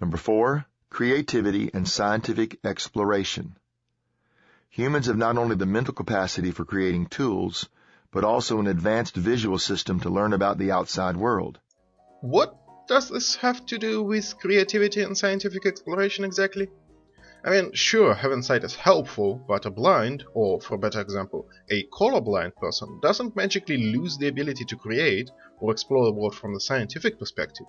Number four, creativity and scientific exploration. Humans have not only the mental capacity for creating tools, but also an advanced visual system to learn about the outside world. What does this have to do with creativity and scientific exploration exactly? I mean, sure, having sight is helpful, but a blind, or for a better example, a colorblind person doesn't magically lose the ability to create or explore the world from the scientific perspective.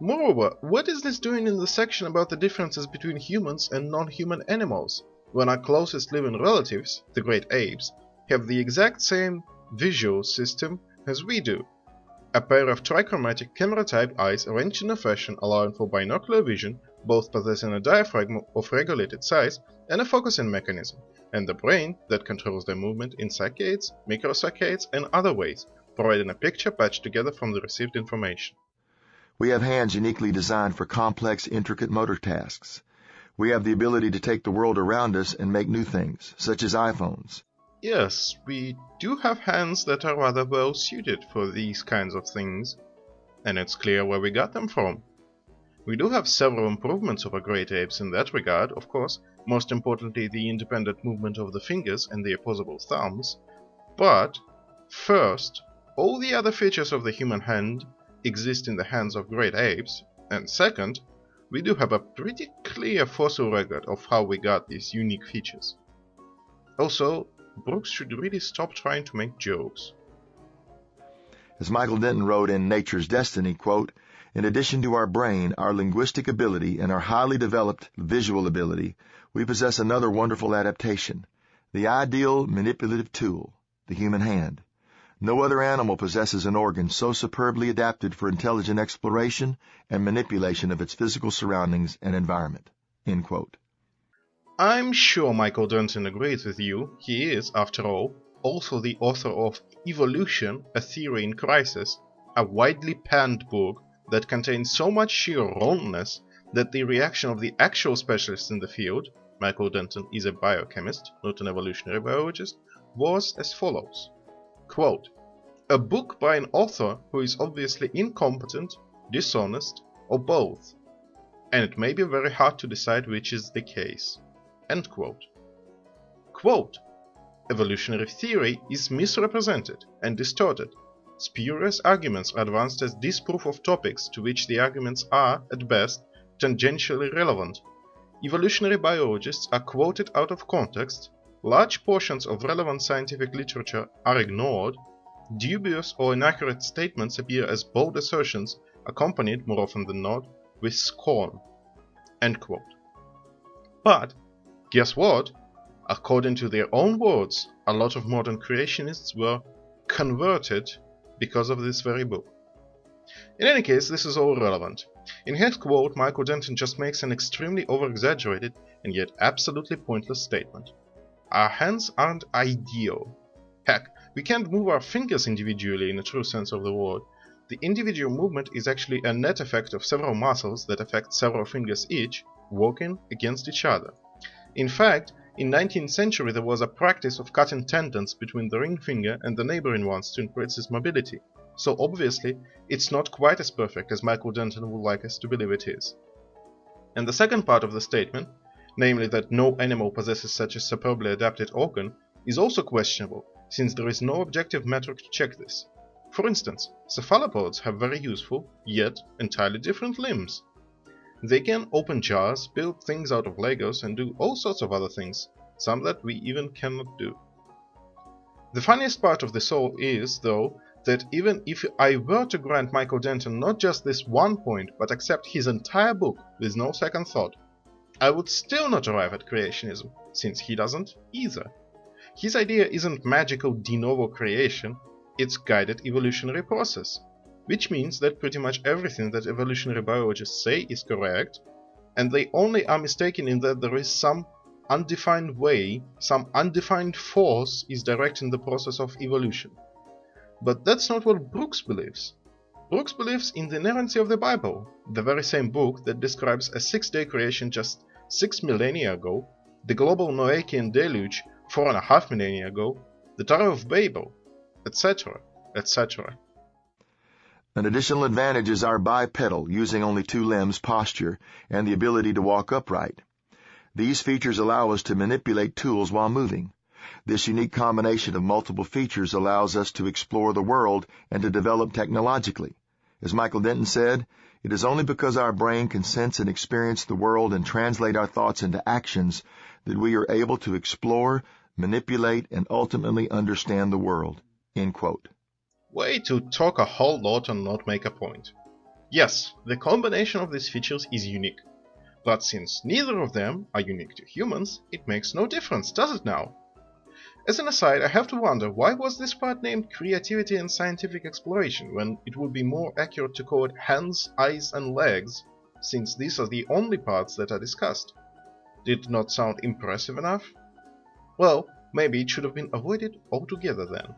Moreover, what is this doing in the section about the differences between humans and non-human animals, when our closest living relatives, the great apes, have the exact same visual system as we do? A pair of trichromatic camera-type eyes arranged in a fashion allowing for binocular vision both possessing a diaphragm of regulated size and a focusing mechanism, and the brain that controls their movement in saccades, microsaccades, and other ways, providing a picture patched together from the received information. We have hands uniquely designed for complex, intricate motor tasks. We have the ability to take the world around us and make new things, such as iPhones. Yes, we do have hands that are rather well suited for these kinds of things, and it's clear where we got them from. We do have several improvements over great apes in that regard, of course, most importantly the independent movement of the fingers and the opposable thumbs, but first, all the other features of the human hand exist in the hands of great apes, and second, we do have a pretty clear fossil record of how we got these unique features. Also, Brooks should really stop trying to make jokes. As Michael Denton wrote in Nature's Destiny, quote, in addition to our brain, our linguistic ability, and our highly developed visual ability, we possess another wonderful adaptation, the ideal manipulative tool, the human hand. No other animal possesses an organ so superbly adapted for intelligent exploration and manipulation of its physical surroundings and environment. I'm sure Michael Denton agrees with you. He is, after all, also the author of Evolution, A Theory in Crisis, a widely panned book that contains so much sheer wrongness that the reaction of the actual specialists in the field, Michael Denton is a biochemist, not an evolutionary biologist, was as follows. Quote, a book by an author who is obviously incompetent, dishonest, or both, and it may be very hard to decide which is the case. End quote. Quote, evolutionary theory is misrepresented and distorted Spurious arguments are advanced as disproof of topics to which the arguments are, at best, tangentially relevant. Evolutionary biologists are quoted out of context, large portions of relevant scientific literature are ignored, dubious or inaccurate statements appear as bold assertions accompanied, more often than not, with scorn. But, guess what? According to their own words, a lot of modern creationists were converted because of this very book. In any case, this is all relevant. In his quote, Michael Denton just makes an extremely over-exaggerated and yet absolutely pointless statement. Our hands aren't ideal. Heck, we can't move our fingers individually in a true sense of the word. The individual movement is actually a net effect of several muscles that affect several fingers each, working against each other. In fact, in 19th century there was a practice of cutting tendons between the ring finger and the neighboring ones to increase its mobility, so obviously it's not quite as perfect as Michael Denton would like us to believe it is. And the second part of the statement, namely that no animal possesses such a superbly adapted organ, is also questionable, since there is no objective metric to check this. For instance, cephalopods have very useful, yet entirely different limbs. They can open jars, build things out of Legos and do all sorts of other things, some that we even cannot do. The funniest part of this all is, though, that even if I were to grant Michael Denton not just this one point, but accept his entire book with no second thought, I would still not arrive at creationism, since he doesn't either. His idea isn't magical de novo creation, it's guided evolutionary process which means that pretty much everything that evolutionary biologists say is correct, and they only are mistaken in that there is some undefined way, some undefined force is directing the process of evolution. But that's not what Brooks believes. Brooks believes in the inerrancy of the Bible, the very same book that describes a six-day creation just six millennia ago, the global Noachian deluge four and a half millennia ago, the Tower of Babel, etc., etc. An additional advantage is our bipedal, using only two limbs posture, and the ability to walk upright. These features allow us to manipulate tools while moving. This unique combination of multiple features allows us to explore the world and to develop technologically. As Michael Denton said, it is only because our brain can sense and experience the world and translate our thoughts into actions that we are able to explore, manipulate, and ultimately understand the world. Way to talk a whole lot and not make a point. Yes, the combination of these features is unique. But since neither of them are unique to humans, it makes no difference, does it now? As an aside, I have to wonder why was this part named Creativity and Scientific Exploration when it would be more accurate to call it Hands, Eyes and Legs, since these are the only parts that are discussed. Did it not sound impressive enough? Well, maybe it should have been avoided altogether then.